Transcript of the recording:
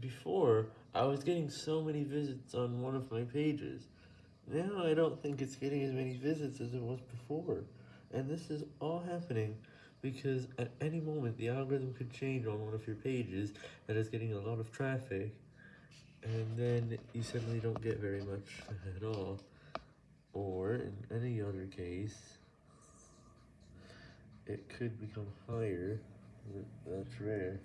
before, I was getting so many visits on one of my pages. Now I don't think it's getting as many visits as it was before. And this is all happening because at any moment the algorithm could change on one of your pages that is getting a lot of traffic. And then you suddenly don't get very much at all. Or in any other case, it could become higher. That's rare.